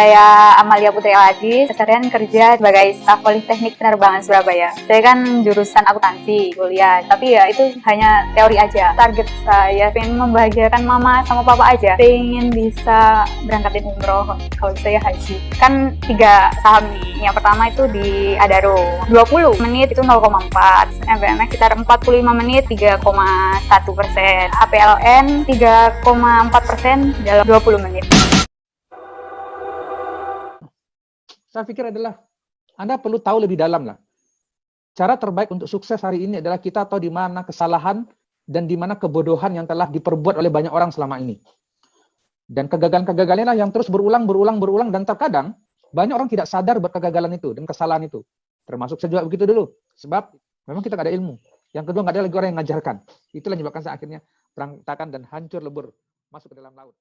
Saya Amalia Putri Aladi, keseharian kerja sebagai staf Politeknik Penerbangan Surabaya. Saya kan jurusan akuntansi kuliah, tapi ya itu hanya teori aja. Target saya pengen membahagiakan mama sama papa aja. Pengen bisa berangkatin umroh kalau saya haji. Kan tiga saham nih. Yang pertama itu di Adaro. 20 menit itu 0,4. MBMX sekitar 45 menit 3,1 persen. APLN 3,4 persen dalam 20 menit. Saya pikir adalah Anda perlu tahu lebih dalam lah. Cara terbaik untuk sukses hari ini adalah kita tahu di mana kesalahan dan di mana kebodohan yang telah diperbuat oleh banyak orang selama ini. Dan kegagalan-kegagalan yang terus berulang, berulang, berulang, dan terkadang banyak orang tidak sadar buat kegagalan itu dan kesalahan itu. Termasuk saya juga begitu dulu. Sebab memang kita nggak ada ilmu. Yang kedua nggak ada lagi orang yang mengajarkan. Itulah menyebabkan saya akhirnya berantakan dan hancur lebur masuk ke dalam laut.